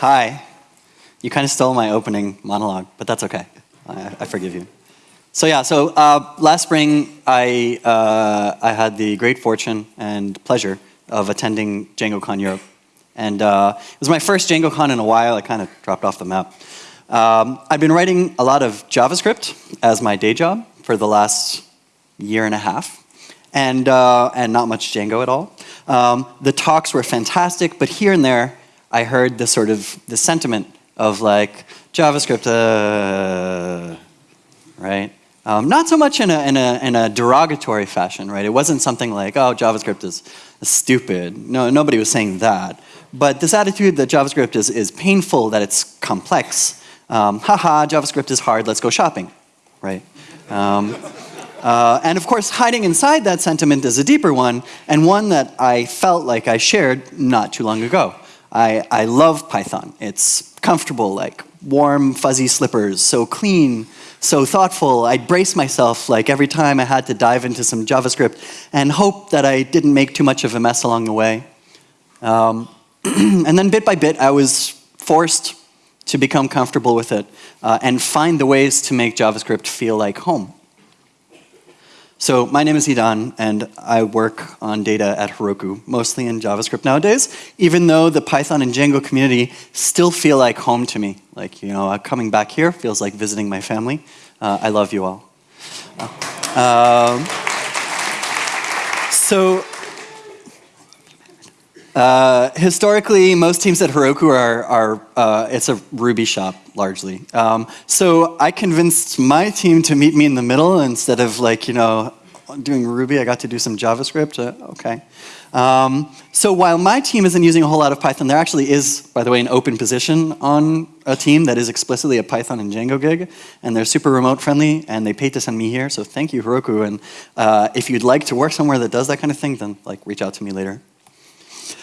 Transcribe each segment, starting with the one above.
Hi. You kind of stole my opening monologue, but that's okay. I, I forgive you. So yeah, so uh, last spring I, uh, I had the great fortune and pleasure of attending DjangoCon Europe. And uh, it was my first DjangoCon in a while. I kind of dropped off the map. Um, I've been writing a lot of JavaScript as my day job for the last year and a half, and, uh, and not much Django at all. Um, the talks were fantastic, but here and there I heard this sort of the sentiment of like JavaScript, uh, right? Um, not so much in a, in, a, in a derogatory fashion, right? It wasn't something like, oh, JavaScript is, is stupid. No, nobody was saying that. But this attitude that JavaScript is, is painful, that it's complex, um, haha, JavaScript is hard, let's go shopping, right? Um, uh, and of course, hiding inside that sentiment is a deeper one, and one that I felt like I shared not too long ago. I, I love Python. It's comfortable, like warm, fuzzy slippers, so clean, so thoughtful. I'd brace myself like every time I had to dive into some JavaScript and hope that I didn't make too much of a mess along the way. Um, and then bit by bit, I was forced to become comfortable with it uh, and find the ways to make JavaScript feel like home. So my name is Idan, and I work on data at Heroku, mostly in JavaScript nowadays, even though the Python and Django community still feel like home to me. Like, you know, coming back here feels like visiting my family. Uh, I love you all. Uh, um, so uh, historically, most teams at Heroku are, are uh, it's a Ruby shop, largely. Um, so I convinced my team to meet me in the middle instead of like, you know, doing Ruby, I got to do some JavaScript, uh, okay. Um, so while my team isn't using a whole lot of Python, there actually is, by the way, an open position on a team that is explicitly a Python and Django gig, and they're super remote friendly, and they paid to send me here, so thank you, Heroku, and uh, if you'd like to work somewhere that does that kind of thing, then like reach out to me later.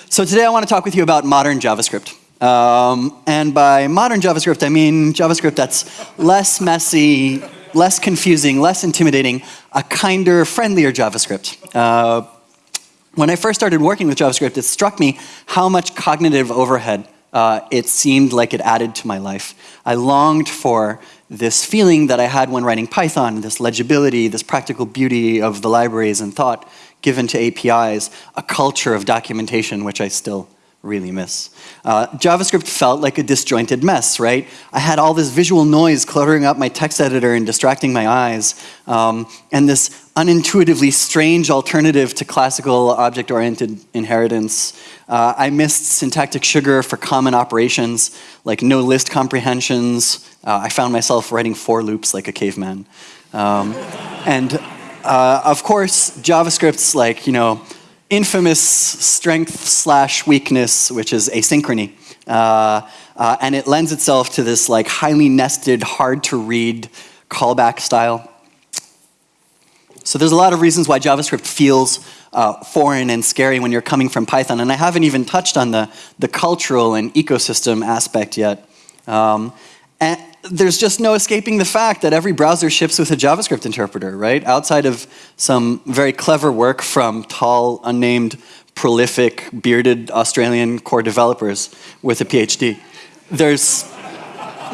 So today I want to talk with you about modern JavaScript. Um, and by modern JavaScript, I mean JavaScript that's less messy, less confusing, less intimidating, a kinder, friendlier JavaScript. Uh, when I first started working with JavaScript, it struck me how much cognitive overhead uh, it seemed like it added to my life. I longed for this feeling that I had when writing Python, this legibility, this practical beauty of the libraries and thought given to APIs, a culture of documentation which I still really miss. Uh, JavaScript felt like a disjointed mess, right? I had all this visual noise cluttering up my text editor and distracting my eyes, um, and this unintuitively strange alternative to classical object-oriented inheritance. Uh, I missed syntactic sugar for common operations, like no list comprehensions. Uh, I found myself writing for loops like a caveman. Um, and uh, of course, JavaScript's like, you know, infamous strength slash weakness, which is asynchrony. Uh, uh, and it lends itself to this like highly nested, hard to read callback style. So there's a lot of reasons why JavaScript feels uh, foreign and scary when you're coming from Python. And I haven't even touched on the, the cultural and ecosystem aspect yet. Um, and there's just no escaping the fact that every browser ships with a JavaScript interpreter, right? Outside of some very clever work from tall, unnamed, prolific, bearded Australian core developers with a PhD. There's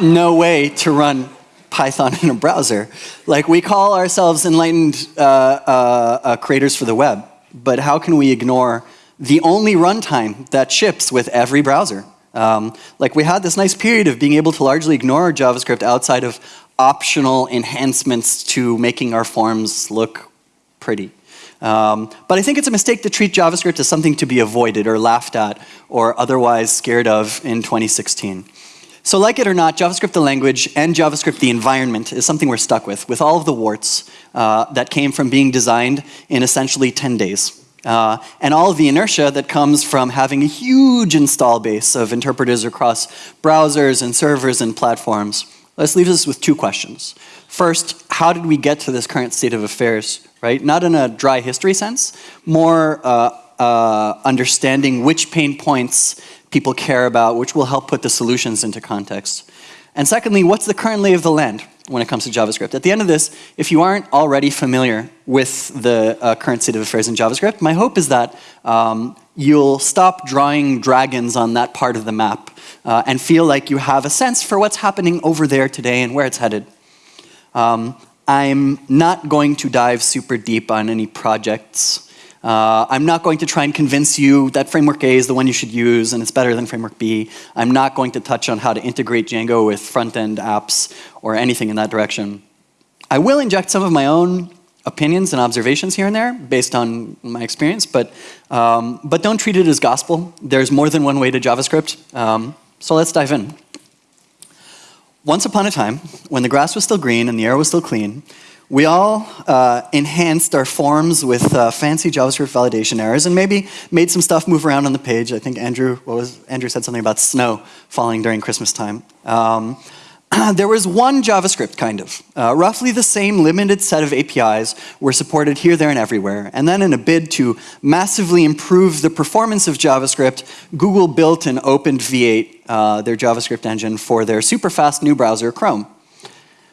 no way to run Python in a browser. Like we call ourselves enlightened uh, uh, uh, creators for the web, but how can we ignore the only runtime that ships with every browser? Um, like we had this nice period of being able to largely ignore JavaScript outside of optional enhancements to making our forms look pretty. Um, but I think it's a mistake to treat JavaScript as something to be avoided or laughed at or otherwise scared of in 2016. So like it or not, JavaScript the language and JavaScript the environment is something we're stuck with, with all of the warts uh, that came from being designed in essentially 10 days. Uh, and all the inertia that comes from having a huge install base of interpreters across browsers and servers and platforms. Let's leave us with two questions. First, how did we get to this current state of affairs, right? Not in a dry history sense, more uh, uh, understanding which pain points people care about, which will help put the solutions into context. And secondly, what's the current lay of the land? When it comes to JavaScript. At the end of this, if you aren't already familiar with the uh, current state of affairs in JavaScript, my hope is that um, you'll stop drawing dragons on that part of the map uh, and feel like you have a sense for what's happening over there today and where it's headed. Um, I'm not going to dive super deep on any projects. Uh, I'm not going to try and convince you that Framework A is the one you should use and it's better than Framework B. I'm not going to touch on how to integrate Django with front-end apps or anything in that direction. I will inject some of my own opinions and observations here and there based on my experience, but, um, but don't treat it as gospel. There's more than one way to JavaScript. Um, so let's dive in. Once upon a time, when the grass was still green and the air was still clean, we all uh, enhanced our forms with uh, fancy JavaScript validation errors and maybe made some stuff move around on the page. I think Andrew, what was, Andrew said something about snow falling during Christmas time. Um, there was one JavaScript, kind of. Uh, roughly the same limited set of APIs were supported here, there, and everywhere. And then in a bid to massively improve the performance of JavaScript, Google built and opened V8, uh, their JavaScript engine, for their super fast new browser, Chrome.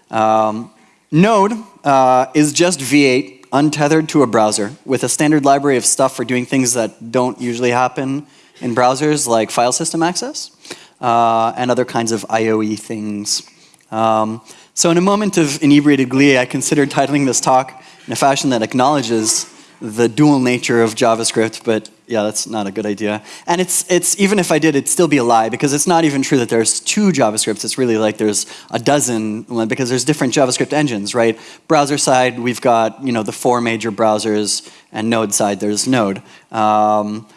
Um, Node uh, is just V8 untethered to a browser with a standard library of stuff for doing things that don't usually happen in browsers like file system access uh, and other kinds of IOE things. Um, so in a moment of inebriated glee, I considered titling this talk in a fashion that acknowledges the dual nature of JavaScript, but yeah, that's not a good idea. And it's, it's even if I did, it'd still be a lie because it's not even true that there's two JavaScripts. It's really like there's a dozen because there's different JavaScript engines, right? Browser side, we've got you know the four major browsers, and Node side, there's Node. Um,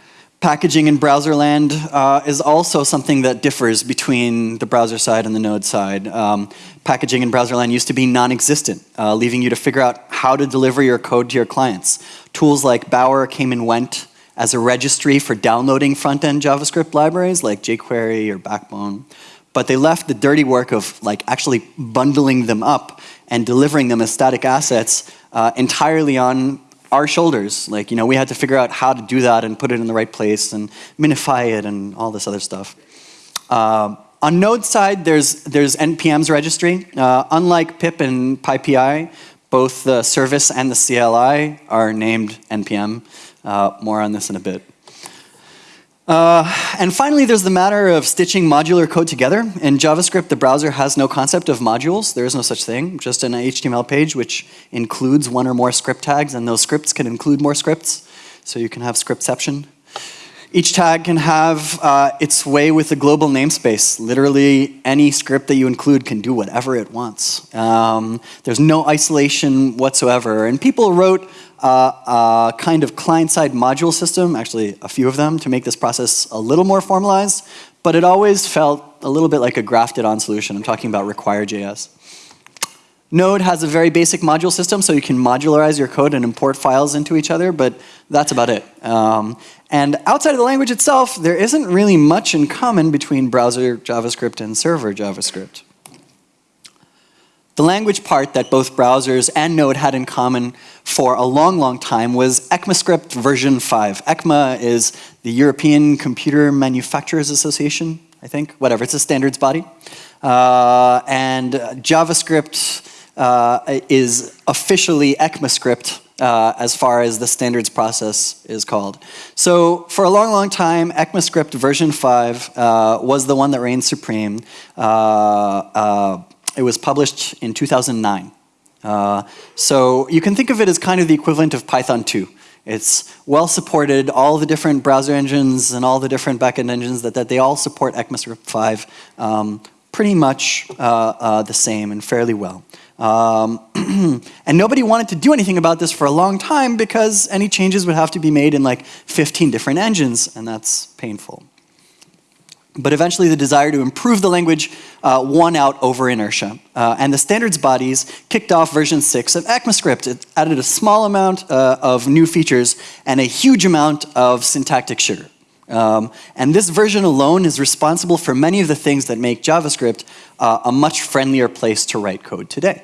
Packaging in browser land uh, is also something that differs between the browser side and the node side. Um, packaging in browser land used to be non-existent, uh, leaving you to figure out how to deliver your code to your clients. Tools like Bower came and went as a registry for downloading front-end JavaScript libraries like jQuery or Backbone. But they left the dirty work of like actually bundling them up and delivering them as static assets uh, entirely on our shoulders. Like, you know, we had to figure out how to do that and put it in the right place and minify it and all this other stuff. Uh, on Node side, there's, there's NPM's registry. Uh, unlike pip and PyPI, both the service and the CLI are named NPM. Uh, more on this in a bit. Uh, and finally, there's the matter of stitching modular code together. In JavaScript, the browser has no concept of modules. There is no such thing, just an HTML page which includes one or more script tags, and those scripts can include more scripts. So you can have scriptception. Each tag can have uh, its way with a global namespace. Literally, any script that you include can do whatever it wants. Um, there's no isolation whatsoever. And people wrote uh, a kind of client-side module system, actually a few of them, to make this process a little more formalized, but it always felt a little bit like a grafted-on solution. I'm talking about require.js. Node has a very basic module system, so you can modularize your code and import files into each other, but that's about it. Um, and outside of the language itself, there isn't really much in common between browser JavaScript and server JavaScript. The language part that both browsers and Node had in common for a long, long time was ECMAScript version 5. ECMA is the European Computer Manufacturers Association, I think, whatever, it's a standards body. Uh, and JavaScript uh, is officially ECMAScript uh, as far as the standards process is called. So for a long, long time, ECMAScript version 5 uh, was the one that reigned supreme. Uh, uh, it was published in 2009. Uh, so you can think of it as kind of the equivalent of Python 2. It's well supported, all the different browser engines and all the different backend engines that, that they all support ECMAScript 5 um, pretty much uh, the same and fairly well. Um, and nobody wanted to do anything about this for a long time because any changes would have to be made in like 15 different engines and that's painful. But eventually the desire to improve the language uh, won out over inertia. Uh, and the standards bodies kicked off version 6 of ECMAScript. It added a small amount uh, of new features and a huge amount of syntactic sugar. Um, and this version alone is responsible for many of the things that make JavaScript uh, a much friendlier place to write code today.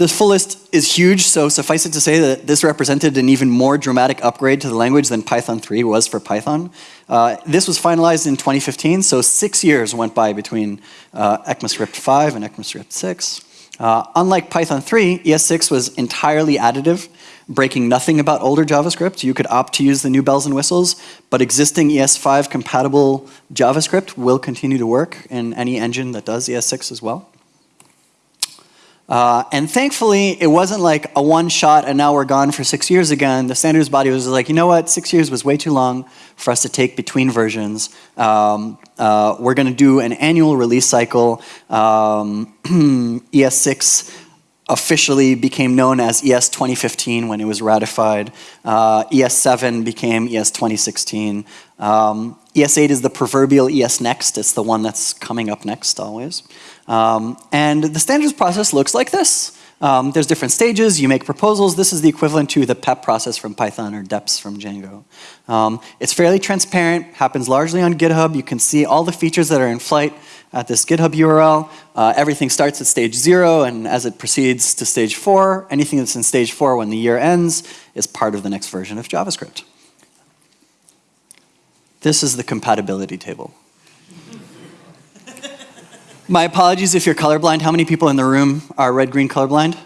The full list is huge, so suffice it to say that this represented an even more dramatic upgrade to the language than Python 3 was for Python. Uh, this was finalized in 2015, so six years went by between uh, ECMAScript 5 and ECMAScript 6. Uh, unlike Python 3, ES6 was entirely additive, breaking nothing about older JavaScript. You could opt to use the new bells and whistles, but existing ES5 compatible JavaScript will continue to work in any engine that does ES6 as well. Uh, and thankfully, it wasn't like a one shot and now we're gone for six years again. The standards body was like, you know what, six years was way too long for us to take between versions. Um, uh, we're going to do an annual release cycle. Um, ES6 officially became known as ES 2015 when it was ratified. Uh, ES7 became ES 2016. Um, ES8 is the proverbial ES next. It's the one that's coming up next always. Um, and the standards process looks like this. Um, there's different stages, you make proposals. This is the equivalent to the PEP process from Python or DEPS from Django. Um, it's fairly transparent, happens largely on GitHub. You can see all the features that are in flight at this GitHub URL. Uh, everything starts at stage zero, and as it proceeds to stage four, anything that's in stage four when the year ends is part of the next version of JavaScript. This is the compatibility table. My apologies if you're colorblind. How many people in the room are red-green colorblind?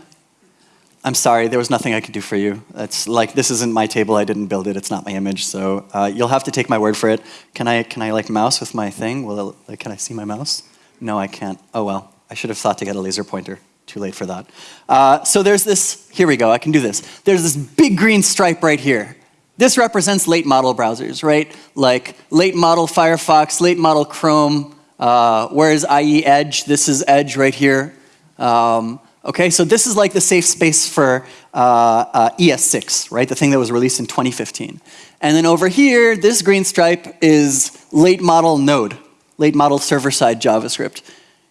I'm sorry, there was nothing I could do for you. It's like, this isn't my table, I didn't build it, it's not my image, so uh, you'll have to take my word for it. Can I, can I like mouse with my thing? Will it, can I see my mouse? No, I can't. Oh well, I should have thought to get a laser pointer. Too late for that. Uh, so there's this, here we go, I can do this. There's this big green stripe right here. This represents late model browsers, right? Like late model Firefox, late model Chrome, uh, whereas IE Edge, this is Edge right here. Um, okay, so this is like the safe space for uh, uh, ES6, right? The thing that was released in 2015. And then over here, this green stripe is late model Node, late model server-side JavaScript.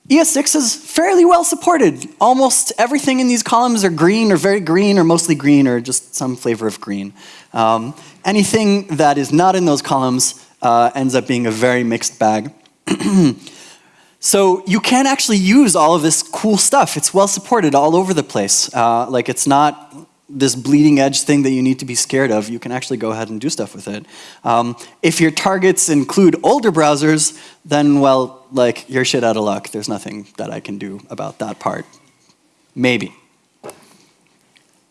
ES6 is fairly well supported. Almost everything in these columns are green or very green or mostly green or just some flavor of green. Um, anything that is not in those columns uh, ends up being a very mixed bag. so you can actually use all of this cool stuff. It's well supported all over the place. Uh, like it's not this bleeding edge thing that you need to be scared of. You can actually go ahead and do stuff with it. Um, if your targets include older browsers, then well, like you're shit out of luck. There's nothing that I can do about that part. Maybe.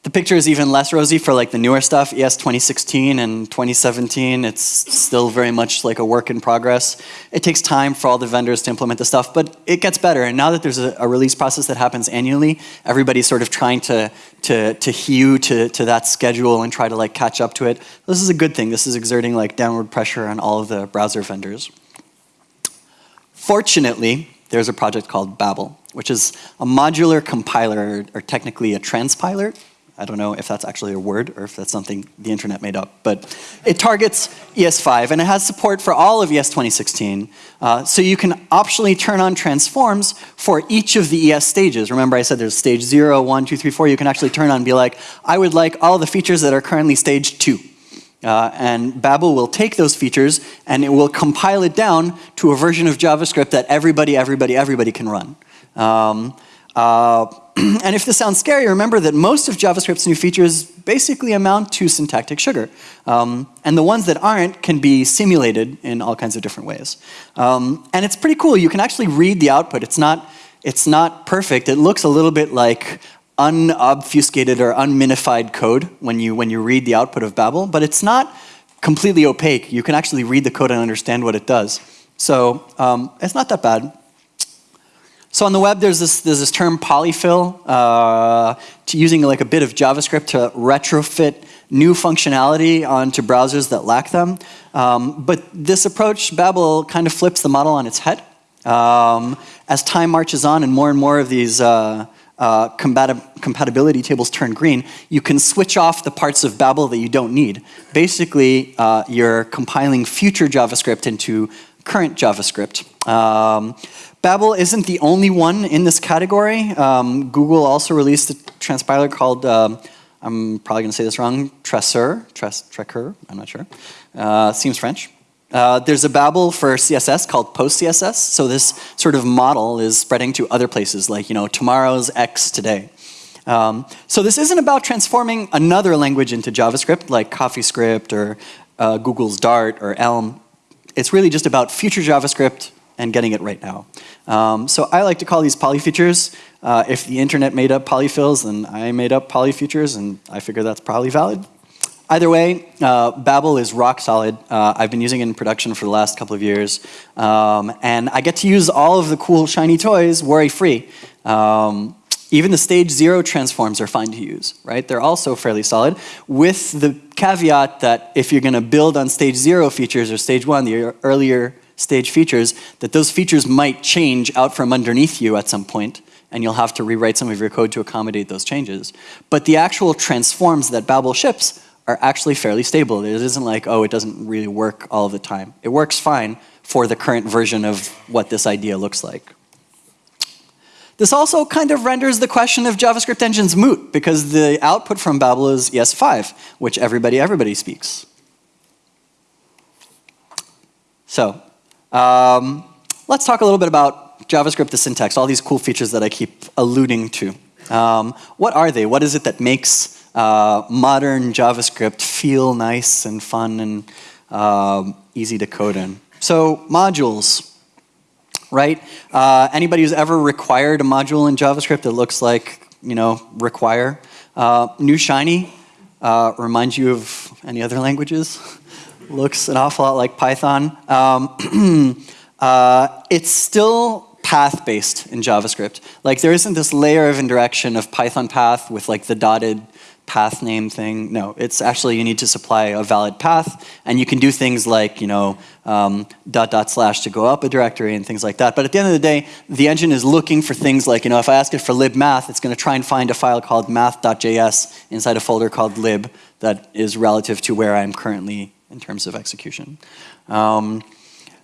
The picture is even less rosy for like the newer stuff, ES 2016 and 2017. It's still very much like a work in progress. It takes time for all the vendors to implement the stuff, but it gets better. And now that there's a, a release process that happens annually, everybody's sort of trying to, to, to hew to, to that schedule and try to like catch up to it. This is a good thing. This is exerting like downward pressure on all of the browser vendors. Fortunately, there's a project called Babel, which is a modular compiler, or technically a transpiler, I don't know if that's actually a word or if that's something the internet made up, but it targets ES5 and it has support for all of ES 2016. Uh, so you can optionally turn on transforms for each of the ES stages. Remember I said there's stage 0, 1, 2, 3, 4. You can actually turn on and be like, I would like all the features that are currently stage 2. Uh, and Babel will take those features and it will compile it down to a version of JavaScript that everybody, everybody, everybody can run. Um, uh, and if this sounds scary, remember that most of JavaScript's new features basically amount to syntactic sugar. Um, and the ones that aren't can be simulated in all kinds of different ways. Um, and it's pretty cool. You can actually read the output. It's not, it's not perfect. It looks a little bit like unobfuscated or unminified code when you, when you read the output of Babel, but it's not completely opaque. You can actually read the code and understand what it does. So um, it's not that bad. So on the web, there's this, there's this term polyfill, uh, to using like a bit of JavaScript to retrofit new functionality onto browsers that lack them. Um, but this approach, Babel, kind of flips the model on its head. Um, as time marches on and more and more of these uh, uh, compatibility tables turn green, you can switch off the parts of Babel that you don't need. Basically, uh, you're compiling future JavaScript into current JavaScript. Um, Babel isn't the only one in this category. Um, Google also released a transpiler called, um, I'm probably going to say this wrong, Traceur, Tres, I'm not sure. Uh, seems French. Uh, there's a Babel for CSS called PostCSS, so this sort of model is spreading to other places like, you know, tomorrow's X today. Um, so this isn't about transforming another language into JavaScript like CoffeeScript or uh, Google's Dart or Elm. It's really just about future JavaScript and getting it right now. Um, so I like to call these poly features Uh, if the internet made up polyfills, then I made up polyfutures, and I figure that's probably valid. Either way, uh, Babel is rock solid. Uh, I've been using it in production for the last couple of years. Um, and I get to use all of the cool shiny toys worry-free. Um, even the stage zero transforms are fine to use, right? They're also fairly solid with the caveat that if you're gonna build on stage zero features or stage one, the earlier stage features, that those features might change out from underneath you at some point and you'll have to rewrite some of your code to accommodate those changes. But the actual transforms that Babel ships are actually fairly stable. It isn't like, oh, it doesn't really work all the time. It works fine for the current version of what this idea looks like. This also kind of renders the question of JavaScript engines moot because the output from Babel is ES5, which everybody, everybody speaks. So, um, let's talk a little bit about JavaScript, the syntax, all these cool features that I keep alluding to. Um, what are they? What is it that makes uh, modern JavaScript feel nice and fun and uh, easy to code in. So modules, right? Uh, anybody who's ever required a module in JavaScript that looks like, you know, require. Uh, new Shiny uh, reminds you of any other languages. Looks an awful lot like Python. Um, uh, it's still path-based in JavaScript. Like there isn't this layer of indirection of Python path with like the dotted path name thing. No, it's actually you need to supply a valid path, and you can do things like you know um, dot dot slash to go up a directory and things like that. But at the end of the day, the engine is looking for things like you know if I ask it for libmath, it's going to try and find a file called math.js inside a folder called lib that is relative to where I'm currently in terms of execution. Um,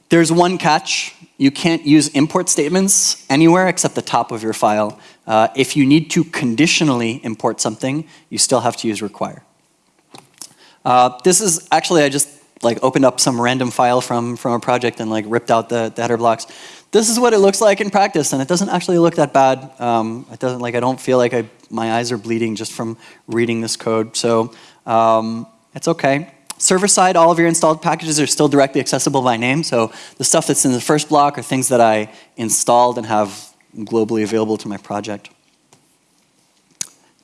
there's one catch. You can't use import statements anywhere except the top of your file. Uh, if you need to conditionally import something, you still have to use require. Uh, this is actually, I just like opened up some random file from, from a project and like ripped out the, the header blocks. This is what it looks like in practice and it doesn't actually look that bad. Um, it doesn't like, I don't feel like I, my eyes are bleeding just from reading this code. So um, it's okay. Server side, all of your installed packages are still directly accessible by name. So the stuff that's in the first block are things that I installed and have globally available to my project.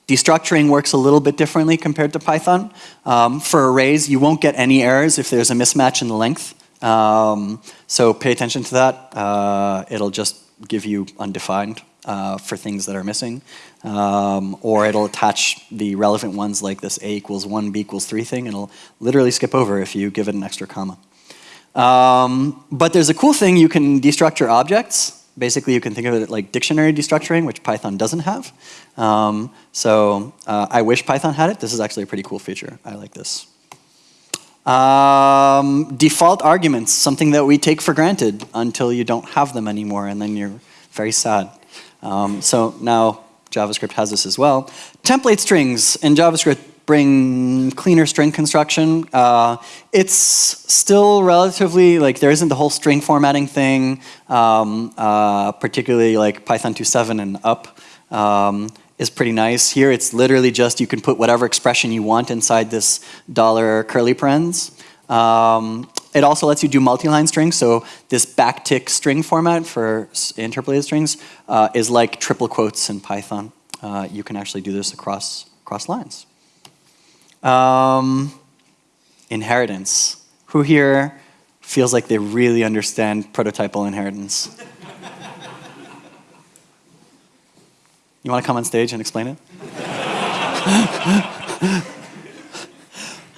Destructuring works a little bit differently compared to Python. Um, for arrays, you won't get any errors if there's a mismatch in the length. Um, so pay attention to that. Uh, it'll just give you undefined uh, for things that are missing. Um, or it'll attach the relevant ones like this A equals 1, B equals 3 thing, and it'll literally skip over if you give it an extra comma. Um, but there's a cool thing, you can destructure objects. Basically, you can think of it like dictionary destructuring, which Python doesn't have. Um, so uh, I wish Python had it. This is actually a pretty cool feature. I like this. Um, default arguments, something that we take for granted until you don't have them anymore, and then you're very sad. Um, so now JavaScript has this as well. Template strings in JavaScript bring cleaner string construction. Uh, it's still relatively, like there isn't the whole string formatting thing, um, uh, particularly like Python 2.7 and up um, is pretty nice. Here it's literally just you can put whatever expression you want inside this dollar curly parens. Um, it also lets you do multi-line strings, so this backtick string format for interpolated strings uh, is like triple quotes in Python. Uh, you can actually do this across, across lines. Um, inheritance. Who here feels like they really understand prototypal inheritance? you want to come on stage and explain it?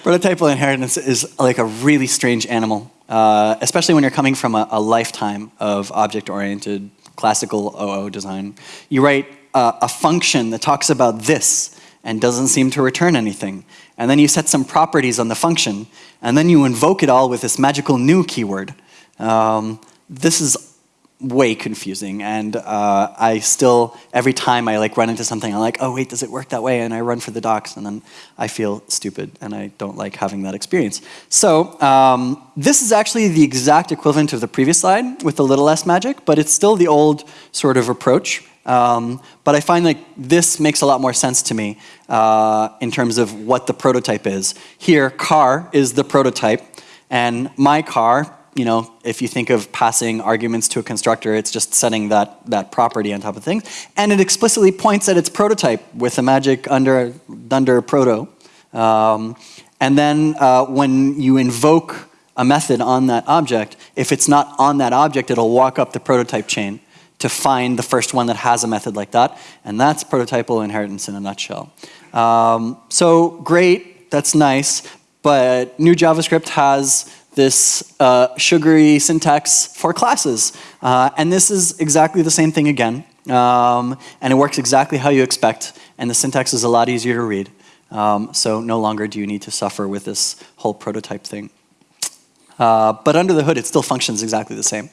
prototypal inheritance is like a really strange animal, uh, especially when you're coming from a, a lifetime of object-oriented classical OO design. You write uh, a function that talks about this and doesn't seem to return anything. And then you set some properties on the function, and then you invoke it all with this magical new keyword. Um, this is way confusing, and uh, I still, every time I like run into something, I'm like, oh wait, does it work that way? And I run for the docs, and then I feel stupid, and I don't like having that experience. So um, this is actually the exact equivalent of the previous slide with a little less magic, but it's still the old sort of approach. Um, but I find like this makes a lot more sense to me uh, in terms of what the prototype is. Here, car is the prototype, and my car you know, if you think of passing arguments to a constructor, it's just setting that, that property on top of things. And it explicitly points at its prototype with the magic under, under proto. Um, and then uh, when you invoke a method on that object, if it's not on that object, it'll walk up the prototype chain to find the first one that has a method like that. And that's prototypal inheritance in a nutshell. Um, so great, that's nice, but new JavaScript has this uh, sugary syntax for classes. Uh, and this is exactly the same thing again. Um, and it works exactly how you expect, and the syntax is a lot easier to read. Um, so no longer do you need to suffer with this whole prototype thing. Uh, but under the hood, it still functions exactly the same.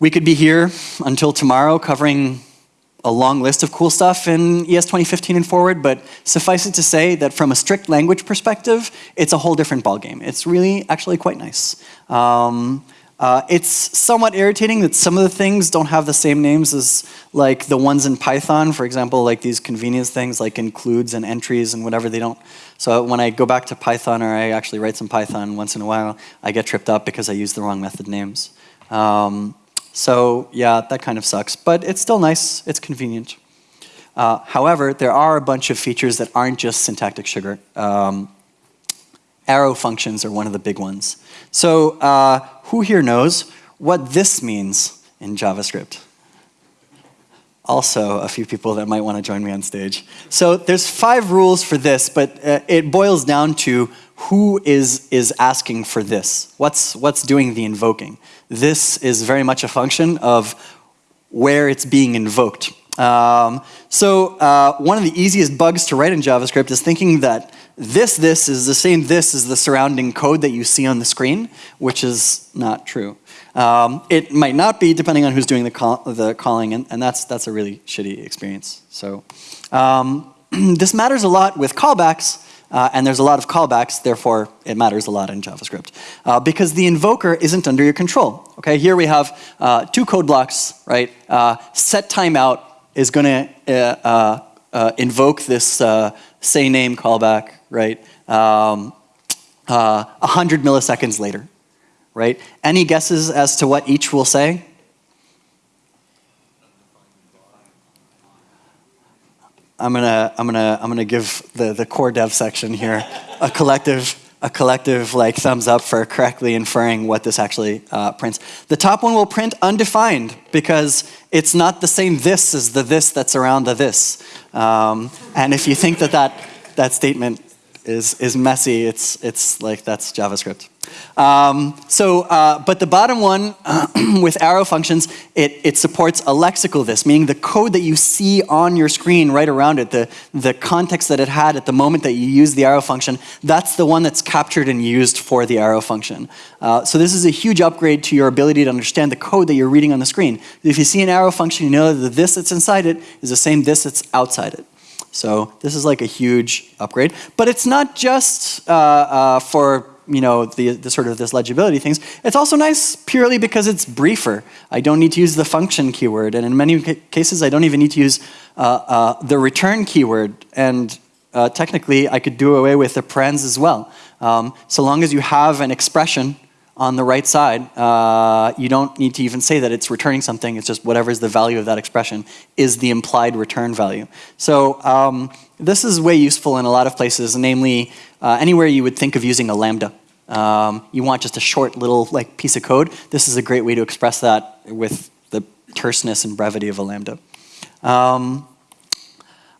We could be here until tomorrow covering a long list of cool stuff in ES 2015 and forward, but suffice it to say that from a strict language perspective, it's a whole different ballgame. It's really actually quite nice. Um, uh, it's somewhat irritating that some of the things don't have the same names as like the ones in Python. For example, like these convenience things like includes and entries and whatever they don't. So when I go back to Python or I actually write some Python once in a while, I get tripped up because I use the wrong method names. Um, so yeah, that kind of sucks, but it's still nice, it's convenient. Uh, however, there are a bunch of features that aren't just syntactic sugar. Um, arrow functions are one of the big ones. So uh, who here knows what this means in JavaScript? Also, a few people that might want to join me on stage. So there's five rules for this, but uh, it boils down to who is, is asking for this? What's, what's doing the invoking? This is very much a function of where it's being invoked. Um, so uh, one of the easiest bugs to write in JavaScript is thinking that this this is the same this as the surrounding code that you see on the screen, which is not true. Um, it might not be depending on who's doing the, call, the calling, and, and, that's, that's a really shitty experience. So um, this matters a lot with callbacks, uh, and there's a lot of callbacks, therefore it matters a lot in JavaScript. Uh, because the invoker isn't under your control. Okay, here we have uh, two code blocks, right? Uh, set timeout is going to uh, uh, invoke this say name callback, right? Um, 100 milliseconds later, right? Any guesses as to what each will say? I'm gonna I'm gonna I'm gonna give the the core dev section here a collective a collective like thumbs up for correctly inferring what this actually uh, prints. The top one will print undefined because it's not the same this as the this that's around the this. Um, and if you think that that, that statement is, is messy, it's, it's like that's JavaScript. Um, so, uh, but the bottom one with arrow functions, it, it supports a lexical this, meaning the code that you see on your screen right around it, the, the context that it had at the moment that you use the arrow function, that's the one that's captured and used for the arrow function. Uh, so this is a huge upgrade to your ability to understand the code that you're reading on the screen. If you see an arrow function, you know that the this that's inside it is the same this that's outside it. So this is like a huge upgrade. But it's not just uh, uh, for you know, the, the, sort of this legibility things. It's also nice purely because it's briefer. I don't need to use the function keyword, and in many cases, I don't even need to use uh, uh, the return keyword. And uh, technically, I could do away with the parens as well. Um, so long as you have an expression on the right side, uh, you don't need to even say that it's returning something. It's just whatever is the value of that expression is the implied return value. So um, this is way useful in a lot of places, namely uh, anywhere you would think of using a lambda. Um, you want just a short little like piece of code. This is a great way to express that with the terseness and brevity of a lambda. Um,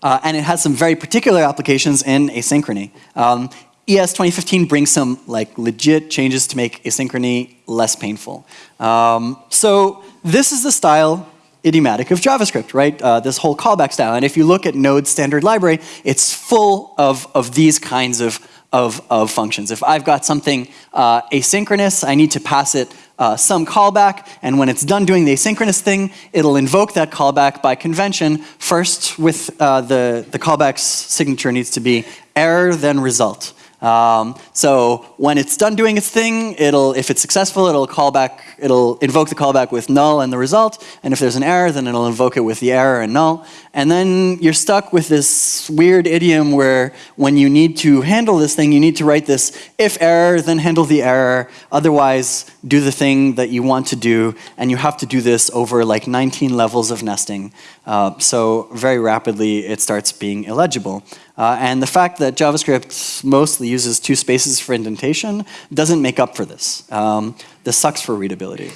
uh, and it has some very particular applications in asynchrony. Um, ES 2015 brings some like legit changes to make asynchrony less painful. Um, so this is the style idiomatic of JavaScript, right? Uh, this whole callback style. And if you look at Node standard library, it's full of, of these kinds of, of, of functions. If I've got something uh, asynchronous, I need to pass it uh, some callback, and when it's done doing the asynchronous thing, it'll invoke that callback by convention. First, with uh, the, the callback's signature needs to be error, then result. Um, so when it's done doing its thing, it'll, if it's successful, it'll call back, it'll invoke the callback with null and the result. And if there's an error, then it'll invoke it with the error and null. And then you're stuck with this weird idiom where when you need to handle this thing, you need to write this if error, then handle the error. Otherwise, do the thing that you want to do. And you have to do this over like 19 levels of nesting. Uh, so very rapidly, it starts being illegible. Uh, and the fact that JavaScript mostly uses two spaces for indentation doesn't make up for this. Um, this sucks for readability.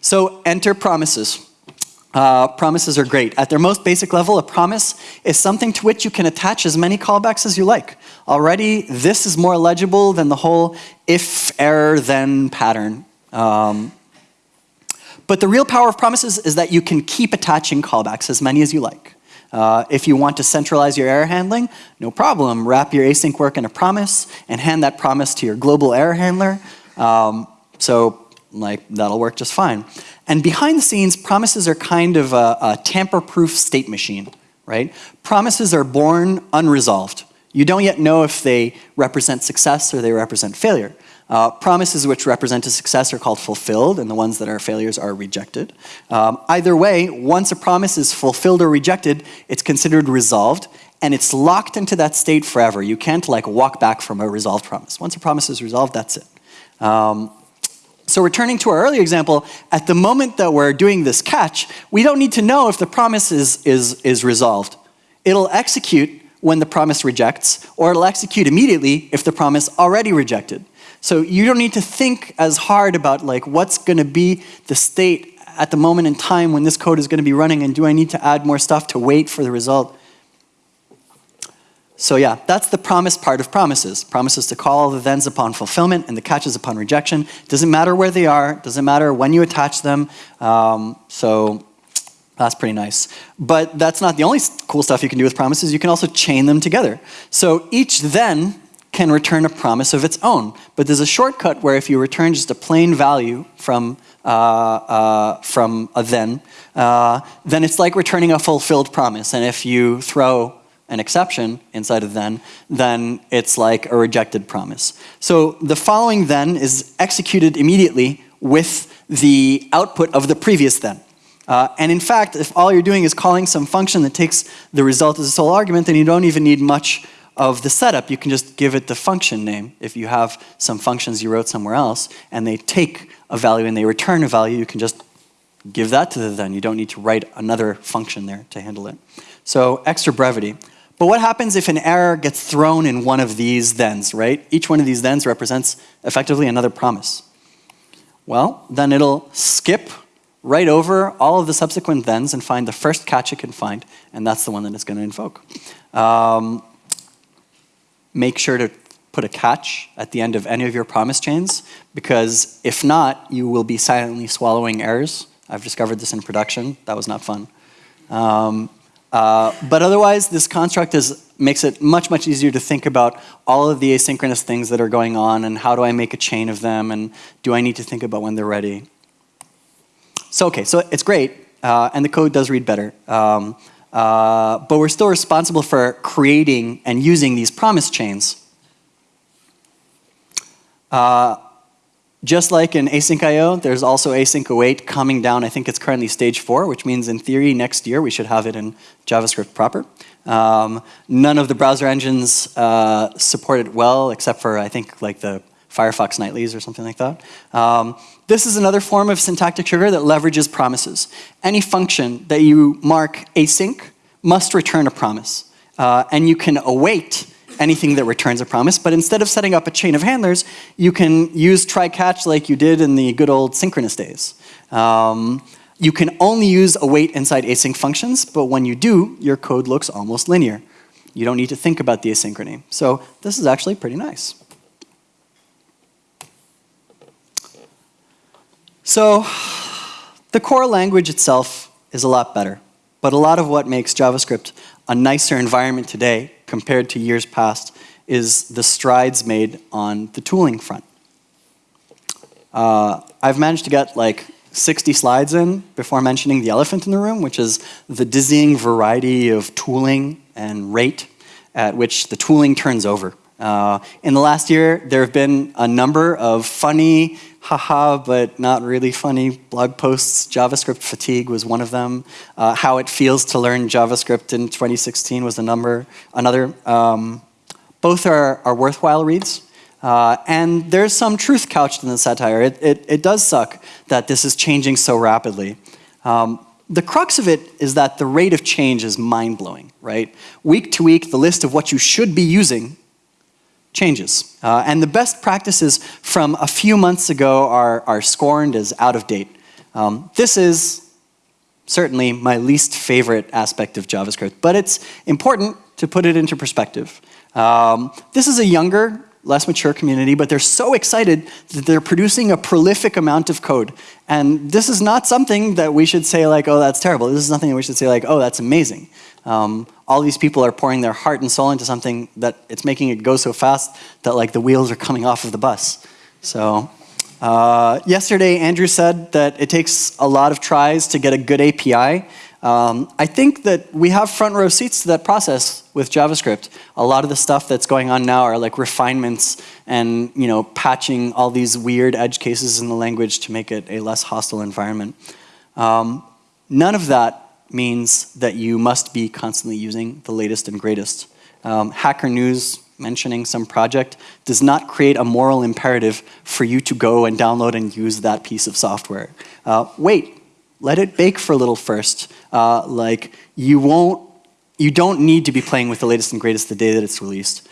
So enter promises. Uh, promises are great. At their most basic level, a promise is something to which you can attach as many callbacks as you like. Already, this is more legible than the whole if, error, then pattern. Um, but the real power of promises is that you can keep attaching callbacks as many as you like. Uh, if you want to centralize your error handling, no problem. Wrap your async work in a promise and hand that promise to your global error handler. Um, so like that'll work just fine. And behind the scenes, promises are kind of a, a tamper-proof state machine, right? Promises are born unresolved. You don't yet know if they represent success or they represent failure. Uh, promises which represent a success are called fulfilled, and the ones that are failures are rejected. Um, either way, once a promise is fulfilled or rejected, it's considered resolved, and it's locked into that state forever. You can't like walk back from a resolved promise. Once a promise is resolved, that's it. Um, so returning to our earlier example, at the moment that we're doing this catch, we don't need to know if the promise is, is, is resolved. It'll execute when the promise rejects, or it'll execute immediately if the promise already rejected. So you don't need to think as hard about like what's going to be the state at the moment in time when this code is going to be running and do I need to add more stuff to wait for the result. So yeah, that's the promise part of promises. Promises to call the thens upon fulfillment and the catches upon rejection. Doesn't matter where they are, doesn't matter when you attach them. Um, so that's pretty nice. But that's not the only cool stuff you can do with promises. You can also chain them together. So each then can return a promise of its own. But there's a shortcut where if you return just a plain value from, uh, uh, from a then, uh, then it's like returning a fulfilled promise. And if you throw an exception inside of then, then it's like a rejected promise. So the following then is executed immediately with the output of the previous then. Uh, and in fact, if all you're doing is calling some function that takes the result as a sole argument, then you don't even need much of the setup, you can just give it the function name. If you have some functions you wrote somewhere else and they take a value and they return a value, you can just give that to the then. You don't need to write another function there to handle it. So extra brevity. But what happens if an error gets thrown in one of these thens, right? Each one of these thens represents effectively another promise. Well, then it'll skip right over all of the subsequent thens and find the first catch it can find, and that's the one that it's going to invoke. Um, make sure to put a catch at the end of any of your promise chains, because if not, you will be silently swallowing errors. I've discovered this in production. That was not fun. Um, uh, but otherwise, this construct is, makes it much, much easier to think about all of the asynchronous things that are going on and how do I make a chain of them and do I need to think about when they're ready. So, okay, so it's great, uh, and the code does read better. Um, uh, but we're still responsible for creating and using these promise chains. Uh, just like in async IO, there's also async await coming down. I think it's currently stage four, which means in theory next year we should have it in JavaScript proper. Um, none of the browser engines uh, support it well, except for I think like the Firefox nightlies or something like that. Um, this is another form of syntactic sugar that leverages promises. Any function that you mark async must return a promise. Uh, and you can await anything that returns a promise, but instead of setting up a chain of handlers, you can use try catch like you did in the good old synchronous days. Um, you can only use await inside async functions, but when you do, your code looks almost linear. You don't need to think about the asynchrony. So this is actually pretty nice. So the core language itself is a lot better, but a lot of what makes JavaScript a nicer environment today compared to years past is the strides made on the tooling front. Uh, I've managed to get like 60 slides in before mentioning the elephant in the room, which is the dizzying variety of tooling and rate at which the tooling turns over. Uh, in the last year, there have been a number of funny, haha, but not really funny blog posts. JavaScript fatigue was one of them. Uh, how it feels to learn JavaScript in 2016 was a number, another. Um, both are, are worthwhile reads. Uh, and there's some truth couched in the satire. It, it, it, does suck that this is changing so rapidly. Um, the crux of it is that the rate of change is mind-blowing, right? Week to week, the list of what you should be using changes. Uh, and the best practices from a few months ago are, are scorned as out of date. Um, this is certainly my least favorite aspect of JavaScript, but it's important to put it into perspective. Um, this is a younger, less mature community, but they're so excited that they're producing a prolific amount of code. And this is not something that we should say like, oh, that's terrible. This is nothing that we should say like, oh, that's amazing. Um, all these people are pouring their heart and soul into something that it's making it go so fast that like the wheels are coming off of the bus. So uh, yesterday, Andrew said that it takes a lot of tries to get a good API. Um, I think that we have front row seats to that process with JavaScript. A lot of the stuff that's going on now are like refinements and you know patching all these weird edge cases in the language to make it a less hostile environment. Um, none of that means that you must be constantly using the latest and greatest. Um, Hacker News mentioning some project does not create a moral imperative for you to go and download and use that piece of software. Uh, wait, let it bake for a little first. Uh, like you won't, you don't need to be playing with the latest and greatest the day that it's released.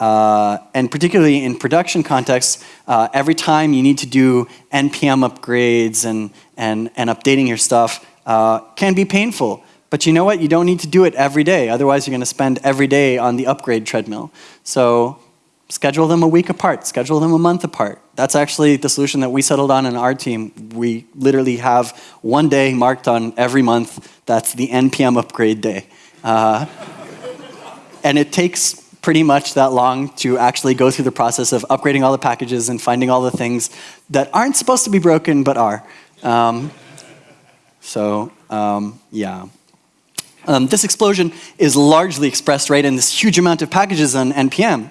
Uh, and particularly in production contexts, uh, every time you need to do NPM upgrades and, and, and updating your stuff uh, can be painful. But you know what? You don't need to do it every day. Otherwise, you're going to spend every day on the upgrade treadmill. So schedule them a week apart, schedule them a month apart. That's actually the solution that we settled on in our team. We literally have one day marked on every month. That's the NPM upgrade day. Uh, and it takes pretty much that long to actually go through the process of upgrading all the packages and finding all the things that aren't supposed to be broken but are. Um, so, um, yeah. Um, this explosion is largely expressed right in this huge amount of packages on NPM.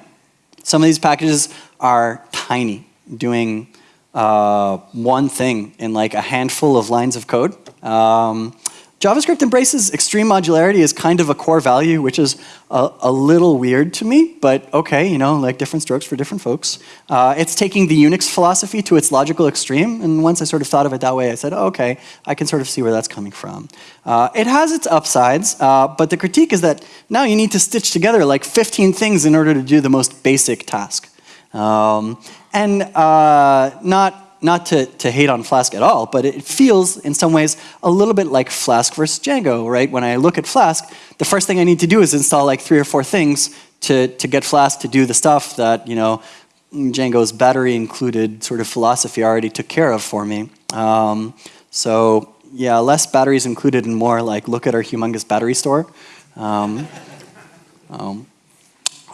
Some of these packages are tiny, doing uh, one thing in like a handful of lines of code. Um, JavaScript embraces extreme modularity as kind of a core value, which is a, a, little weird to me, but okay, you know, like different strokes for different folks. Uh, it's taking the Unix philosophy to its logical extreme, and once I sort of thought of it that way, I said, oh, okay, I can sort of see where that's coming from. Uh, it has its upsides, uh, but the critique is that now you need to stitch together like 15 things in order to do the most basic task. Um, and uh, not not to, to hate on Flask at all, but it feels in some ways a little bit like Flask versus Django, right? When I look at Flask, the first thing I need to do is install like three or four things to, to get Flask to do the stuff that, you know, Django's battery included sort of philosophy already took care of for me. Um, so yeah, less batteries included and more like look at our humongous battery store. Um, um,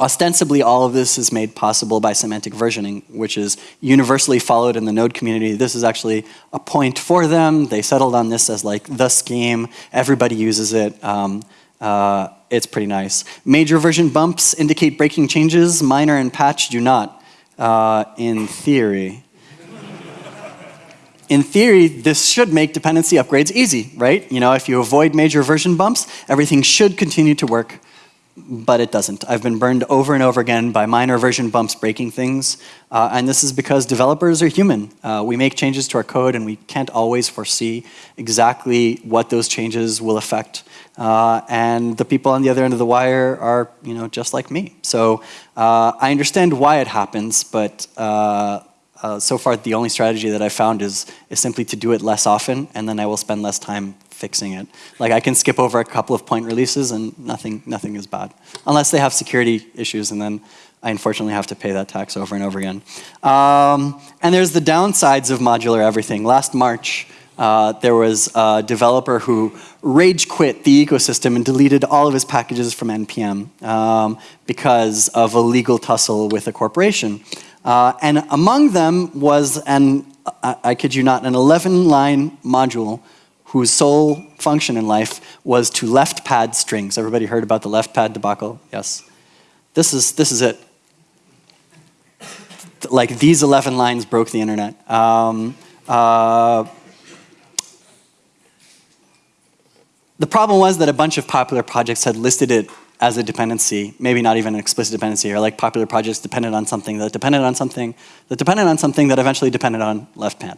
Ostensibly, all of this is made possible by semantic versioning, which is universally followed in the Node community. This is actually a point for them. They settled on this as like the scheme. Everybody uses it. Um, uh, it's pretty nice. Major version bumps indicate breaking changes. Minor and patch do not, uh, in theory. in theory, this should make dependency upgrades easy, right? You know, if you avoid major version bumps, everything should continue to work but it doesn't. I've been burned over and over again by minor version bumps breaking things, uh, and this is because developers are human. Uh, we make changes to our code and we can't always foresee exactly what those changes will affect. Uh, and the people on the other end of the wire are, you know, just like me. So uh, I understand why it happens, but uh, uh, so far the only strategy that I've found is, is simply to do it less often, and then I will spend less time fixing it. Like I can skip over a couple of point releases and nothing, nothing is bad. Unless they have security issues and then I unfortunately have to pay that tax over and over again. Um, and there's the downsides of modular everything. Last March, uh, there was a developer who rage quit the ecosystem and deleted all of his packages from NPM um, because of a legal tussle with a corporation. Uh, and among them was an, I, I kid you not, an 11 line module whose sole function in life was to left pad strings. Everybody heard about the left pad debacle? Yes. This is, this is it. like these 11 lines broke the internet. Um, uh, the problem was that a bunch of popular projects had listed it as a dependency, maybe not even an explicit dependency, or like popular projects depended on something that depended on something that depended on something that eventually depended on left pad.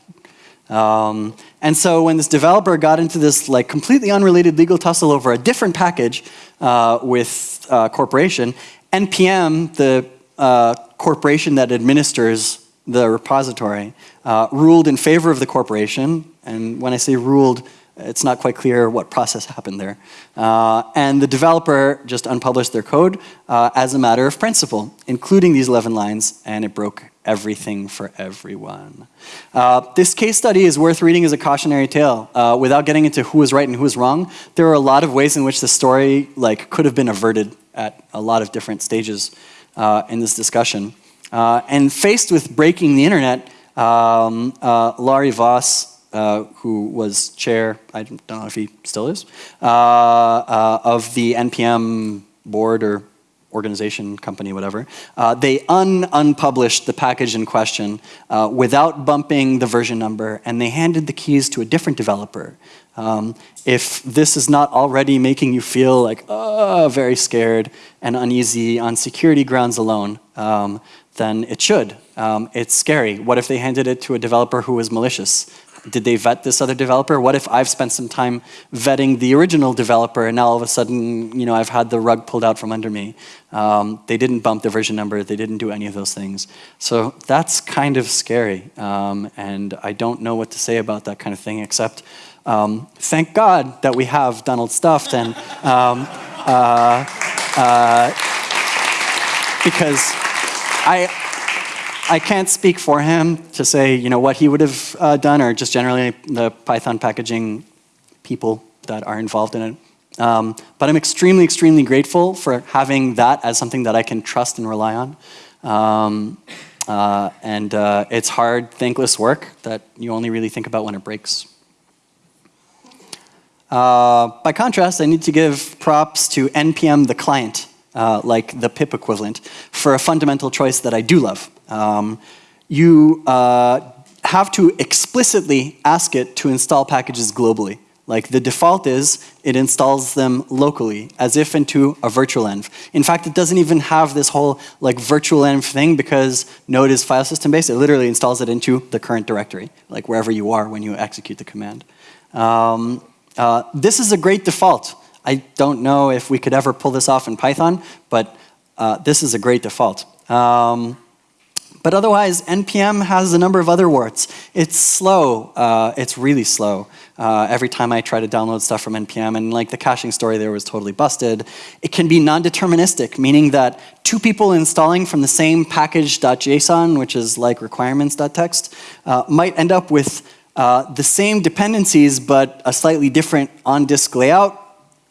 Um, and so when this developer got into this like completely unrelated legal tussle over a different package uh, with uh, corporation, NPM, the uh, corporation that administers the repository, uh, ruled in favor of the corporation. And when I say ruled, it's not quite clear what process happened there. Uh, and the developer just unpublished their code uh, as a matter of principle, including these 11 lines, and it broke everything for everyone. Uh, this case study is worth reading as a cautionary tale. Uh, without getting into who was right and who was wrong, there are a lot of ways in which the story like, could have been averted at a lot of different stages uh, in this discussion. Uh, and faced with breaking the internet, um, Laurie Voss uh, who was chair, I don't know if he still is, uh, uh, of the NPM board or organization, company, whatever. Uh, they un unpublished the package in question uh, without bumping the version number, and they handed the keys to a different developer. Um, if this is not already making you feel like, oh, very scared and uneasy on security grounds alone, um, then it should. Um, it's scary. What if they handed it to a developer who was malicious? Did they vet this other developer? What if I've spent some time vetting the original developer and now all of a sudden, you know, I've had the rug pulled out from under me. Um, they didn't bump the version number, they didn't do any of those things. So that's kind of scary. Um, and I don't know what to say about that kind of thing except um, thank God that we have Donald Stufft and um, uh, uh, because I, I can't speak for him to say, you know, what he would have uh, done or just generally the Python packaging people that are involved in it. Um, but I'm extremely, extremely grateful for having that as something that I can trust and rely on. Um, uh, and uh, it's hard, thankless work that you only really think about when it breaks. Uh, by contrast, I need to give props to NPM the client, uh, like the pip equivalent, for a fundamental choice that I do love. Um, you uh, have to explicitly ask it to install packages globally. Like the default is it installs them locally as if into a virtual env. In fact, it doesn't even have this whole like virtual env thing because Node is file system based. It literally installs it into the current directory, like wherever you are when you execute the command. Um, uh, this is a great default. I don't know if we could ever pull this off in Python, but uh, this is a great default. Um, but otherwise, NPM has a number of other warts. It's slow. Uh, it's really slow. Uh, every time I try to download stuff from NPM, and like the caching story there was totally busted. It can be non-deterministic, meaning that two people installing from the same package.json, which is like requirements.txt, uh, might end up with uh, the same dependencies, but a slightly different on-disk layout.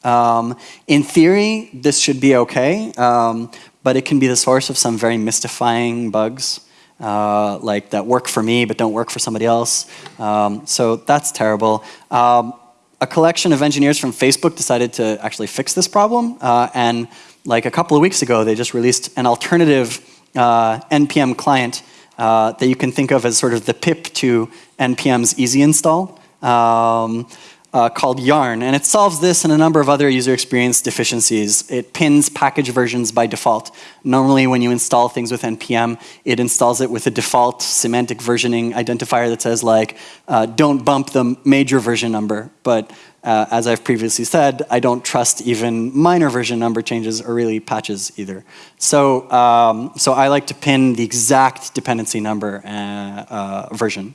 Um, in theory, this should be okay, um, but it can be the source of some very mystifying bugs uh, like that work for me but don't work for somebody else. Um, so that's terrible. Um, a collection of engineers from Facebook decided to actually fix this problem, uh, and like a couple of weeks ago, they just released an alternative uh, NPM client uh, that you can think of as sort of the pip to NPM's easy install. Um, uh, called Yarn, and it solves this and a number of other user experience deficiencies. It pins package versions by default. Normally when you install things with NPM, it installs it with a default semantic versioning identifier that says like, uh, don't bump the major version number. But uh, as I've previously said, I don't trust even minor version number changes or really patches either. So, um, so I like to pin the exact dependency number uh, uh, version.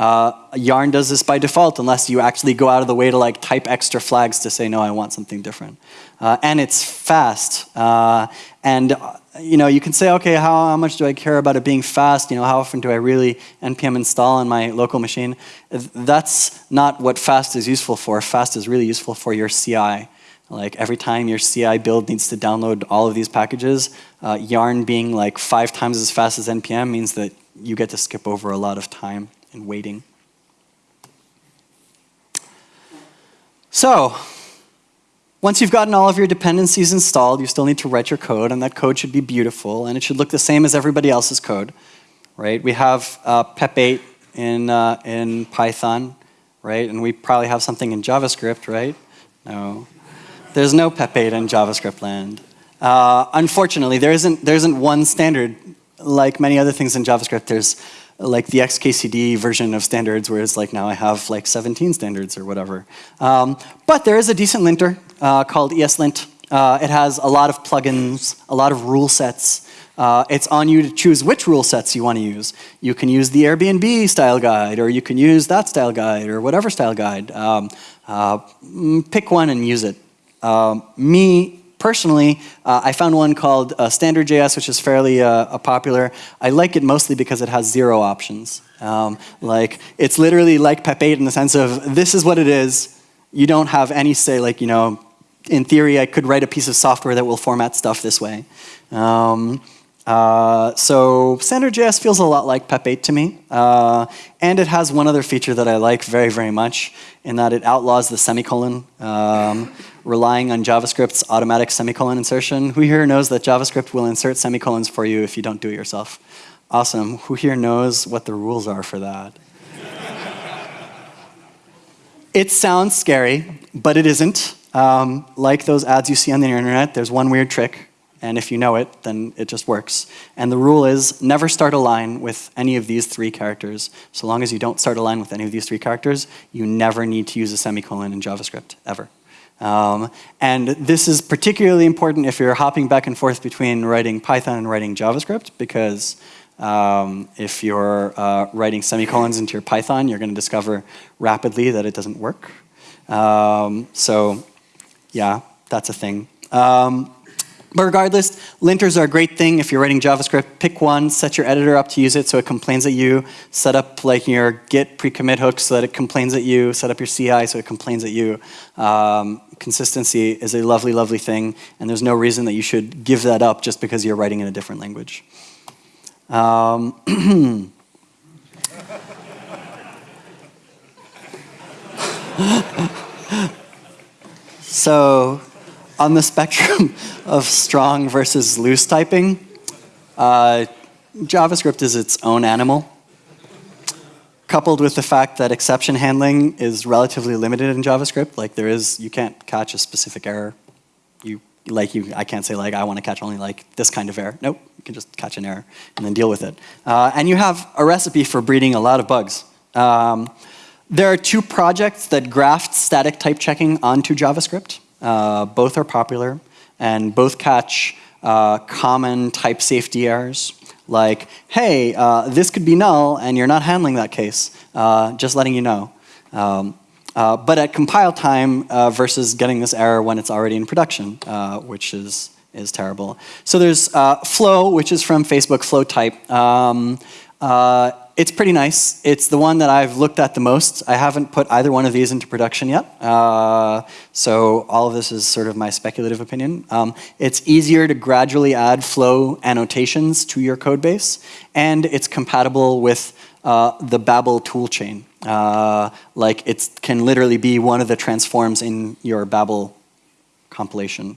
Uh, Yarn does this by default unless you actually go out of the way to like type extra flags to say, no, I want something different. Uh, and it's fast. Uh, and uh, you know, you can say, okay, how, how, much do I care about it being fast? You know, how often do I really npm install on my local machine? That's not what fast is useful for. Fast is really useful for your CI. Like every time your CI build needs to download all of these packages, uh, Yarn being like five times as fast as npm means that you get to skip over a lot of time and waiting. So, once you've gotten all of your dependencies installed, you still need to write your code, and that code should be beautiful, and it should look the same as everybody else's code, right? We have uh, PEP8 in, uh, in Python, right? And we probably have something in JavaScript, right? No. There's no PEP8 in JavaScript land. Uh, unfortunately, there isn't, there isn't one standard like many other things in JavaScript. There's like the XKCD version of standards, where it's like now I have like 17 standards or whatever. Um, but there is a decent linter uh, called ESLint. Uh, it has a lot of plugins, a lot of rule sets. Uh, it's on you to choose which rule sets you want to use. You can use the Airbnb style guide, or you can use that style guide, or whatever style guide. Um, uh, mm, pick one and use it. Um, me, Personally, uh, I found one called uh, Standard.js, which is fairly uh, popular. I like it mostly because it has zero options. Um, like, it's literally like PEP8 in the sense of this is what it is. You don't have any say, like, you know, in theory, I could write a piece of software that will format stuff this way. Um, uh, so Standard.js feels a lot like PEP8 to me. Uh, and it has one other feature that I like very, very much, in that it outlaws the semicolon. Um, relying on JavaScript's automatic semicolon insertion. Who here knows that JavaScript will insert semicolons for you if you don't do it yourself? Awesome. Who here knows what the rules are for that? it sounds scary, but it isn't. Um, like those ads you see on the internet, there's one weird trick, and if you know it, then it just works. And the rule is never start a line with any of these three characters. So long as you don't start a line with any of these three characters, you never need to use a semicolon in JavaScript, ever. Um, and this is particularly important if you're hopping back and forth between writing Python and writing JavaScript, because um, if you're uh, writing semicolons into your Python, you're going to discover rapidly that it doesn't work. Um, so yeah, that's a thing. Um, but regardless, linters are a great thing if you're writing JavaScript. Pick one, set your editor up to use it so it complains at you. Set up like your git pre-commit hook so that it complains at you. Set up your CI so it complains at you. Um, consistency is a lovely, lovely thing, and there's no reason that you should give that up just because you're writing in a different language. Um, so on the spectrum of strong versus loose typing, uh, JavaScript is its own animal. Coupled with the fact that exception handling is relatively limited in JavaScript, like there is, you can't catch a specific error. You, like you, I can't say like, I want to catch only like this kind of error. Nope, you can just catch an error and then deal with it. Uh, and you have a recipe for breeding a lot of bugs. Um, there are two projects that graft static type checking onto JavaScript. Uh, both are popular and both catch uh, common type safety errors like, hey, uh, this could be null and you're not handling that case, uh, just letting you know. Um, uh, but at compile time uh, versus getting this error when it's already in production, which is, is terrible. So there's Flow, which is from Facebook, Flow type. Um, it's pretty nice. It's the one that I've looked at the most. I haven't put either one of these into production yet. Uh, so all of this is sort of my speculative opinion. Um, it's easier to gradually add flow annotations to your code base. And it's compatible with uh, the Babel toolchain. Uh, like it can literally be one of the transforms in your Babel compilation.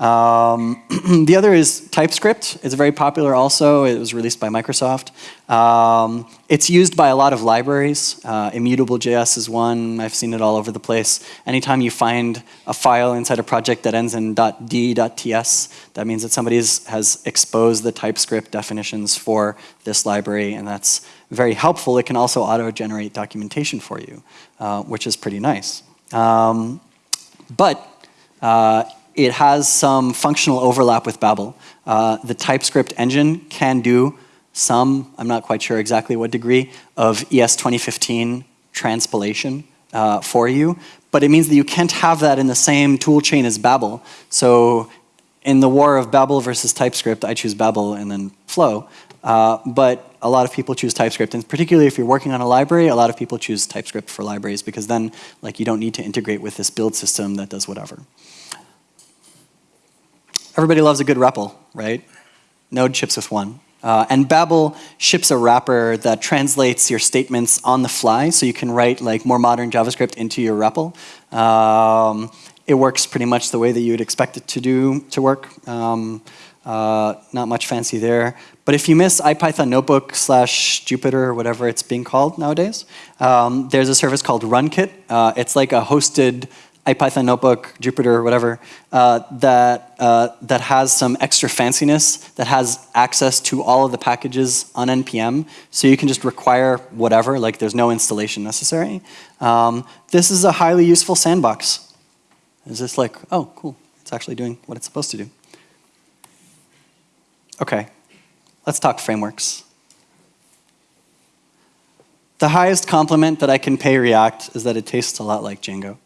Um, the other is TypeScript. It's very popular also. It was released by Microsoft. Um, it's used by a lot of libraries. Uh, Immutable.js is one. I've seen it all over the place. Anytime you find a file inside a project that ends in .d.ts, that means that somebody has exposed the TypeScript definitions for this library, and that's very helpful. It can also auto-generate documentation for you, uh, which is pretty nice. Um, but uh, it has some functional overlap with Babel. Uh, the TypeScript engine can do some, I'm not quite sure exactly what degree, of ES 2015 transpilation uh, for you, but it means that you can't have that in the same tool chain as Babel. So in the war of Babel versus TypeScript, I choose Babel and then Flow. Uh, but a lot of people choose TypeScript, and particularly if you're working on a library, a lot of people choose TypeScript for libraries because then like you don't need to integrate with this build system that does whatever. Everybody loves a good REPL, right? Node ships with one. Uh, and Babel ships a wrapper that translates your statements on the fly, so you can write like more modern JavaScript into your REPL. Um, it works pretty much the way that you would expect it to do to work. Um, Uh, not much fancy there. But if you miss IPython Notebook slash Jupyter or whatever it's being called nowadays, um, there's a service called RunKit. Uh, it's like a hosted IPython notebook, Jupyter, whatever, uh, that, uh, that has some extra fanciness, that has access to all of the packages on NPM. So you can just require whatever, like there's no installation necessary. Um, this is a highly useful sandbox. It's just like, oh, cool. It's actually doing what it's supposed to do. Okay, let's talk frameworks. The highest compliment that I can pay React is that it tastes a lot like Django.